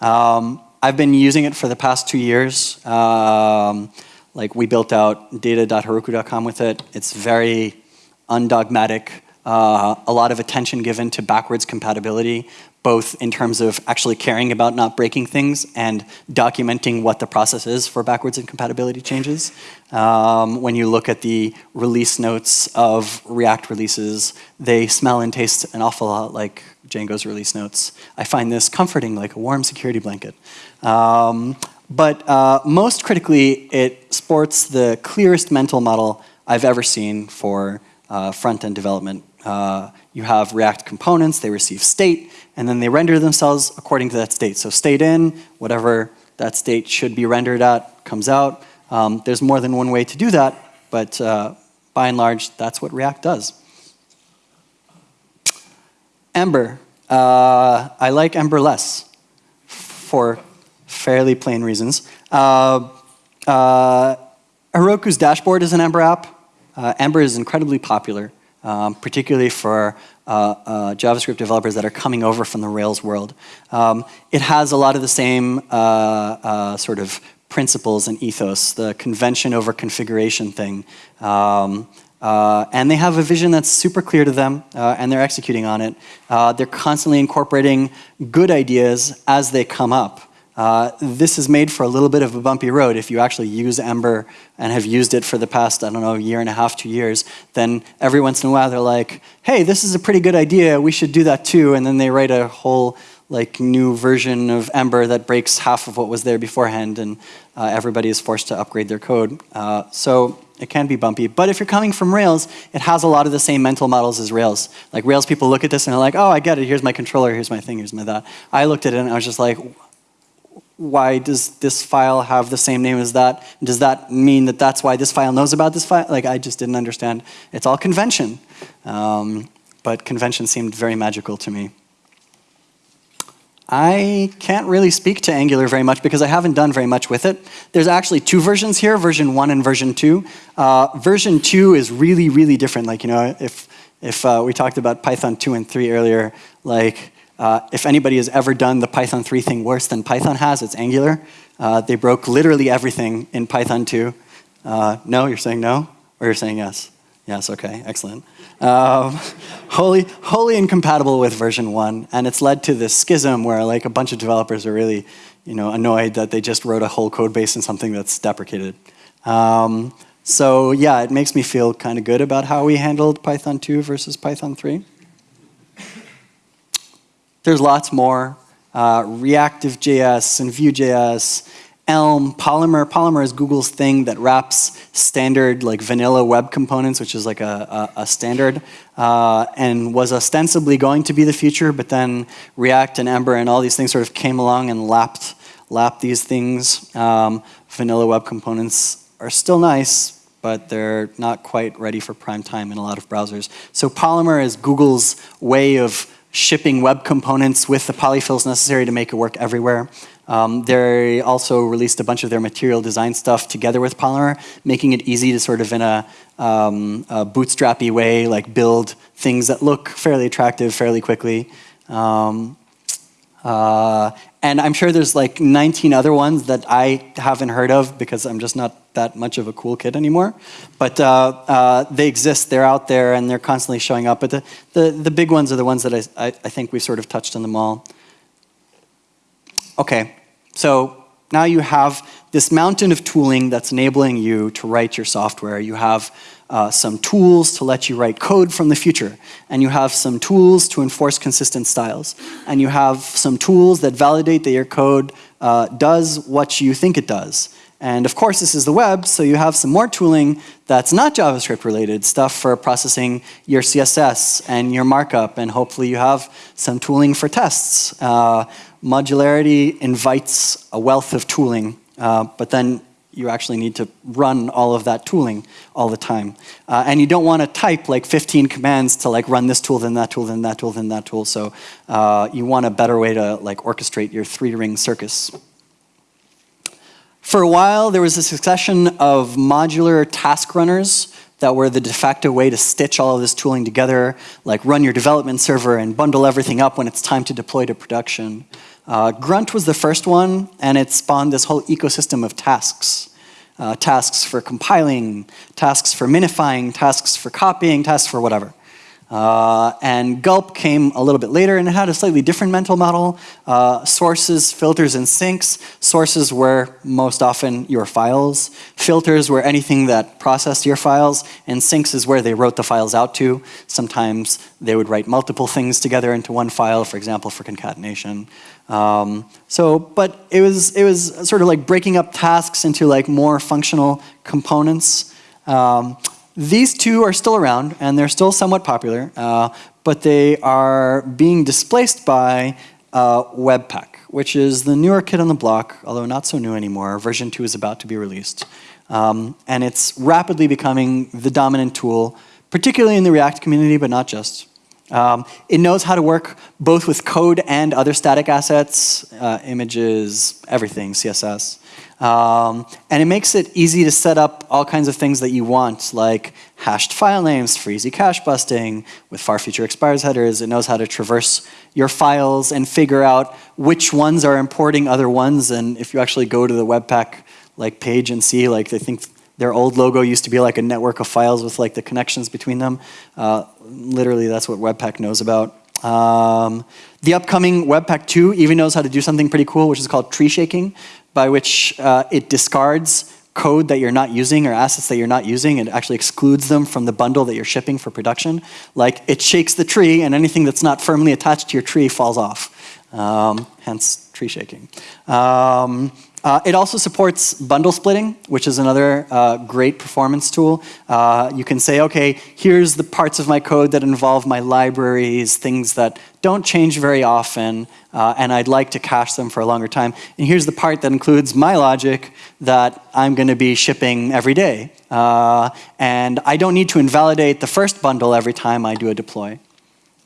Um, I've been using it for the past two years. Um, like we built out data.heroku.com with it. It's very undogmatic, uh, a lot of attention given to backwards compatibility, both in terms of actually caring about not breaking things and documenting what the process is for backwards incompatibility changes. Um, when you look at the release notes of React releases, they smell and taste an awful lot like Django's release notes. I find this comforting, like a warm security blanket. Um, but uh, most critically, it sports the clearest mental model I've ever seen for uh, front-end development. Uh, you have React components, they receive state, and then they render themselves according to that state. So state in, whatever that state should be rendered at comes out. Um, there's more than one way to do that, but uh, by and large, that's what React does. Ember. Uh, I like Ember less for fairly plain reasons. Uh, uh, Heroku's dashboard is an Ember app. Uh, Ember is incredibly popular, um, particularly for uh, uh, JavaScript developers that are coming over from the Rails world. Um, it has a lot of the same sort of principles and ethos, the convention over configuration thing. Um, uh, and they have a vision that's super clear to them, uh, and they're executing on it. Uh, they're constantly incorporating good ideas as they come up. Uh, this is made for a little bit of a bumpy road. If you actually use Ember and have used it for the past, I don't know, year and a half, two years, then every once in a while they're like, hey, this is a pretty good idea, we should do that too, and then they write a whole like new version of Ember that breaks half of what was there beforehand, and uh, everybody is forced to upgrade their code. Uh, so it can be bumpy. But if you're coming from Rails, it has a lot of the same mental models as Rails. Like Rails people look at this and they're like, oh, I get it. Here's my controller. Here's my thing. Here's my that. I looked at it and I was just like, why does this file have the same name as that? Does that mean that that's why this file knows about this file? Like I just didn't understand. It's all convention. Um, but convention seemed very magical to me. I can't really speak to Angular very much because I haven't done very much with it. There's actually two versions here, version 1 and version 2. Uh, version 2 is really, really different. Like, you know, if, if uh, we talked about Python 2 and 3 earlier, like, uh, if anybody has ever done the Python 3 thing worse than Python has, it's Angular. Uh, they broke literally everything in Python 2. Uh, no, you're saying no? Or you're saying yes? Yes, okay, excellent. Um, wholly, wholly incompatible with version one, and it's led to this schism where like a bunch of developers are really, you know, annoyed that they just wrote a whole code base in something that's deprecated. Um, so yeah, it makes me feel kind of good about how we handled Python 2 versus Python 3. There's lots more. Uh, Reactive.js and Vue.js Elm, Polymer. Polymer is Google's thing that wraps standard like vanilla web components, which is like a, a, a standard, uh, and was ostensibly going to be the future, but then React and Ember and all these things sort of came along and lapped, lapped these things. Um, vanilla web components are still nice, but they're not quite ready for prime time in a lot of browsers. So Polymer is Google's way of shipping web components with the polyfills necessary to make it work everywhere. Um, they also released a bunch of their material design stuff together with Polymer, making it easy to sort of in a, um, a bootstrappy way, like build things that look fairly attractive fairly quickly. Um, uh, and I'm sure there's like 19 other ones that I haven't heard of because I'm just not that much of a cool kid anymore. But uh, uh, they exist, they're out there, and they're constantly showing up. But the, the, the big ones are the ones that I, I, I think we've sort of touched on them all. Okay, so now you have this mountain of tooling that's enabling you to write your software. You have uh, some tools to let you write code from the future. And you have some tools to enforce consistent styles. And you have some tools that validate that your code uh, does what you think it does. And of course, this is the web, so you have some more tooling that's not JavaScript related, stuff for processing your CSS and your markup, and hopefully you have some tooling for tests. Uh, modularity invites a wealth of tooling, uh, but then you actually need to run all of that tooling all the time. Uh, and you don't want to type like 15 commands to like run this tool, then that tool, then that tool, then that tool. So uh, you want a better way to like orchestrate your three-ring circus. For a while, there was a succession of modular task runners that were the de facto way to stitch all of this tooling together, like run your development server and bundle everything up when it's time to deploy to production. Uh, Grunt was the first one, and it spawned this whole ecosystem of tasks. Uh, tasks for compiling, tasks for minifying, tasks for copying, tasks for whatever. Uh, and Gulp came a little bit later and it had a slightly different mental model. Uh, sources, filters, and sinks. Sources were most often your files. Filters were anything that processed your files. And sinks is where they wrote the files out to. Sometimes they would write multiple things together into one file, for example, for concatenation. Um, so, but it was, it was sort of like breaking up tasks into like more functional components. Um, these two are still around and they're still somewhat popular, uh, but they are being displaced by uh, Webpack, which is the newer kid on the block, although not so new anymore. Version 2 is about to be released. Um, and it's rapidly becoming the dominant tool, particularly in the React community, but not just. Um, it knows how to work both with code and other static assets, uh, images, everything, CSS. Um, and it makes it easy to set up all kinds of things that you want, like hashed file names for easy cache busting, with far future expires headers. It knows how to traverse your files and figure out which ones are importing other ones. And if you actually go to the Webpack like page and see, like they think their old logo used to be like a network of files with like the connections between them. Uh, literally, that's what Webpack knows about. Um, the upcoming Webpack 2 even knows how to do something pretty cool, which is called tree shaking, by which uh, it discards code that you're not using or assets that you're not using. and actually excludes them from the bundle that you're shipping for production. Like it shakes the tree and anything that's not firmly attached to your tree falls off. Um, hence tree shaking. Um, uh, it also supports bundle splitting, which is another uh, great performance tool. Uh, you can say, okay, here's the parts of my code that involve my libraries, things that don't change very often, uh, and I'd like to cache them for a longer time. And here's the part that includes my logic that I'm going to be shipping every day. Uh, and I don't need to invalidate the first bundle every time I do a deploy.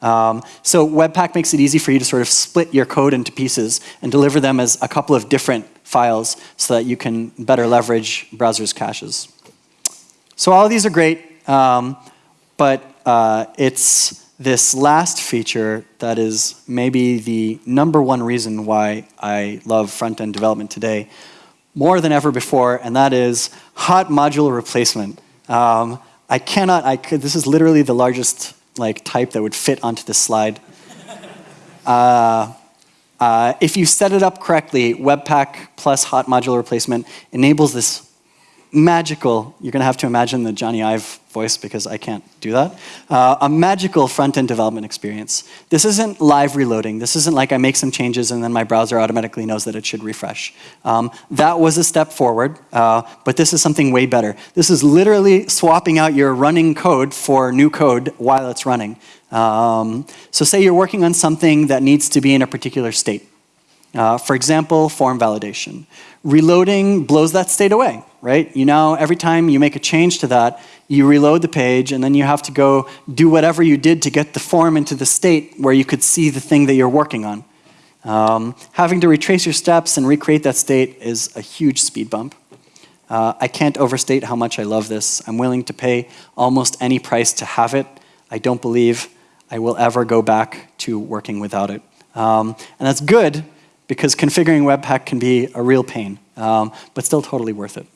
Um, so Webpack makes it easy for you to sort of split your code into pieces and deliver them as a couple of different files so that you can better leverage browsers' caches. So all of these are great, um, but uh, it's this last feature that is maybe the number one reason why I love front-end development today more than ever before, and that is hot module replacement. Um, I cannot, I could, this is literally the largest like type that would fit onto this slide. Uh, uh, if you set it up correctly, Webpack plus hot module replacement enables this magical, you're going to have to imagine the Jony Ive voice because I can't do that, uh, a magical front-end development experience. This isn't live reloading. This isn't like I make some changes and then my browser automatically knows that it should refresh. Um, that was a step forward, uh, but this is something way better. This is literally swapping out your running code for new code while it's running. Um, so say you're working on something that needs to be in a particular state. Uh, for example, form validation. Reloading blows that state away, right? You know, every time you make a change to that, you reload the page and then you have to go do whatever you did to get the form into the state where you could see the thing that you're working on. Um, having to retrace your steps and recreate that state is a huge speed bump. Uh, I can't overstate how much I love this. I'm willing to pay almost any price to have it. I don't believe I will ever go back to working without it. Um, and that's good because configuring Webpack can be a real pain, um, but still totally worth it.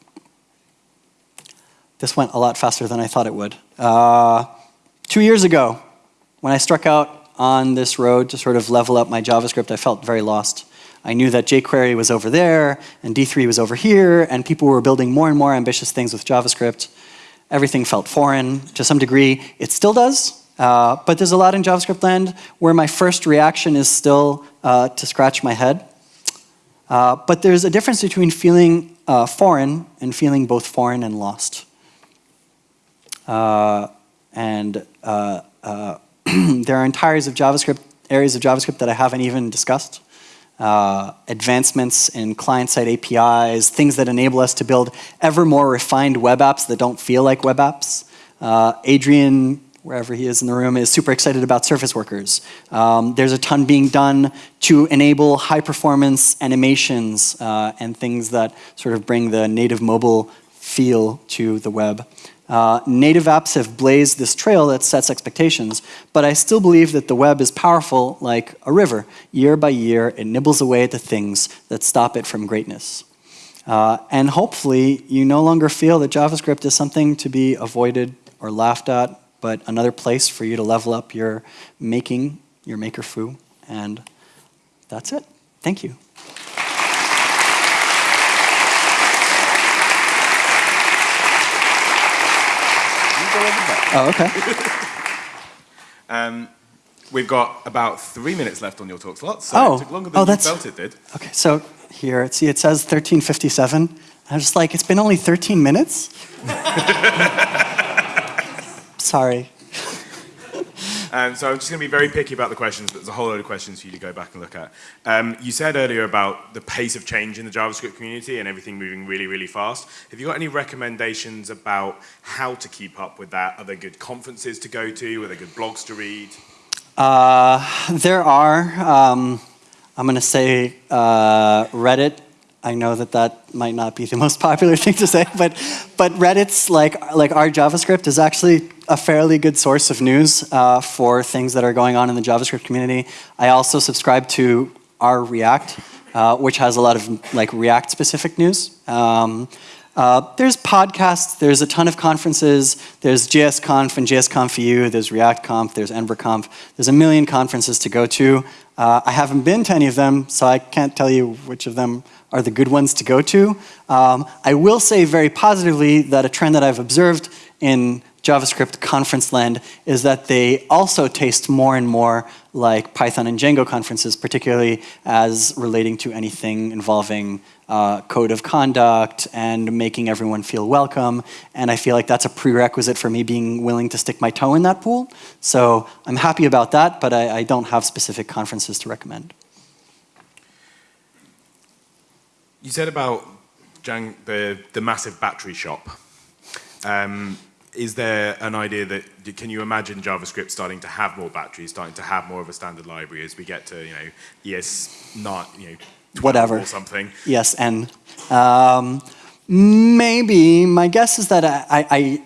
This went a lot faster than I thought it would. Uh, two years ago, when I struck out on this road to sort of level up my JavaScript, I felt very lost. I knew that jQuery was over there, and D3 was over here, and people were building more and more ambitious things with JavaScript. Everything felt foreign to some degree. It still does, uh, but there's a lot in JavaScript land where my first reaction is still uh, to scratch my head. Uh, but there's a difference between feeling uh, foreign and feeling both foreign and lost. Uh, and uh, uh, there are entire of JavaScript, areas of JavaScript that I haven't even discussed. Uh, advancements in client-side APIs, things that enable us to build ever more refined web apps that don't feel like web apps. Adrian wherever he is in the room, is super excited about service workers. Um, there's a ton being done to enable high performance animations uh, and things that sort of bring the native mobile feel to the web. Uh, native apps have blazed this trail that sets expectations, but I still believe that the web is powerful like a river. Year by year, it nibbles away at the things that stop it from greatness. Uh, and hopefully, you no longer feel that JavaScript is something to be avoided or laughed at but another place for you to level up your making, your maker foo. And that's it. Thank you. Oh, okay. um, we've got about three minutes left on your talk slot, so oh. it took longer than oh, you that's, felt it did. Okay, so here, see, it says 1357. I was just like, it's been only 13 minutes? Sorry. Um, so I'm just going to be very picky about the questions, but there's a whole load of questions for you to go back and look at. Um, you said earlier about the pace of change in the JavaScript community and everything moving really, really fast. Have you got any recommendations about how to keep up with that? Are there good conferences to go to? Are there good blogs to read? Uh, there are. Um, I'm going to say uh, Reddit I know that that might not be the most popular thing to say, but, but Reddit's, like, like r/JavaScript, is actually a fairly good source of news uh, for things that are going on in the JavaScript community. I also subscribe to r/React, uh, which has a lot of like React-specific news. Um, uh, there's podcasts, there's a ton of conferences, there's JSConf and JSConf EU. there's ReactConf, there's EmberConf, there's a million conferences to go to. Uh, I haven't been to any of them, so I can't tell you which of them are the good ones to go to. Um, I will say very positively that a trend that I've observed in JavaScript conference land is that they also taste more and more like Python and Django conferences, particularly as relating to anything involving uh, code of conduct and making everyone feel welcome. And I feel like that's a prerequisite for me being willing to stick my toe in that pool. So I'm happy about that, but I, I don't have specific conferences to recommend. You said about the, the massive battery shop. Um, is there an idea that, can you imagine JavaScript starting to have more batteries, starting to have more of a standard library as we get to, you know, ES not, you know, whatever or something? Yes, and um, maybe my guess is that I, I,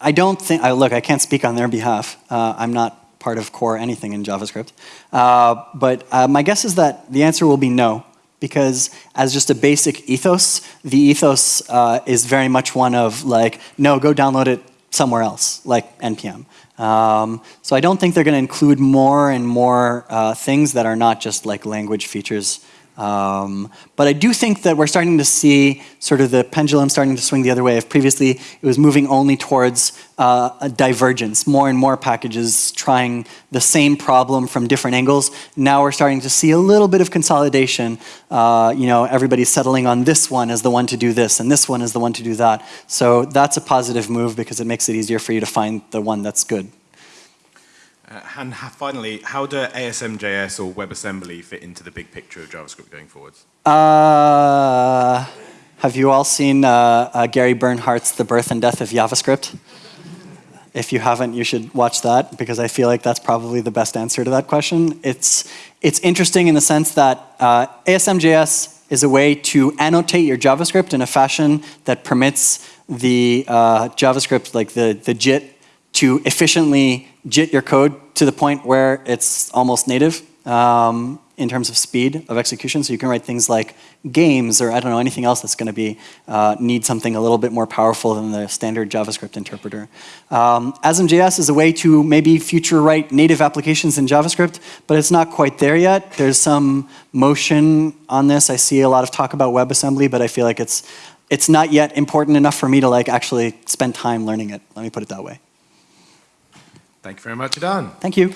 I don't think, I, look, I can't speak on their behalf. Uh, I'm not part of core anything in JavaScript. Uh, but uh, my guess is that the answer will be no because as just a basic ethos, the ethos uh, is very much one of like, no, go download it somewhere else, like NPM. Um, so I don't think they're going to include more and more uh, things that are not just like language features um, but I do think that we're starting to see sort of the pendulum starting to swing the other way. If previously it was moving only towards uh, a divergence, more and more packages trying the same problem from different angles, now we're starting to see a little bit of consolidation. Uh, you know, everybody's settling on this one as the one to do this, and this one is the one to do that. So that's a positive move because it makes it easier for you to find the one that's good. Uh, and finally, how do ASM.js or WebAssembly fit into the big picture of JavaScript going forwards? Uh, have you all seen uh, uh, Gary Bernhardt's The Birth and Death of JavaScript? If you haven't, you should watch that because I feel like that's probably the best answer to that question. It's, it's interesting in the sense that uh, ASM.js is a way to annotate your JavaScript in a fashion that permits the uh, JavaScript, like the, the JIT, to efficiently JIT your code to the point where it's almost native um, in terms of speed of execution. So you can write things like games or I don't know, anything else that's going to be uh, need something a little bit more powerful than the standard JavaScript interpreter. Um, ASM.js is a way to maybe future write native applications in JavaScript, but it's not quite there yet. There's some motion on this. I see a lot of talk about WebAssembly, but I feel like it's it's not yet important enough for me to like actually spend time learning it. Let me put it that way. Thank you very much, Adan. Thank you.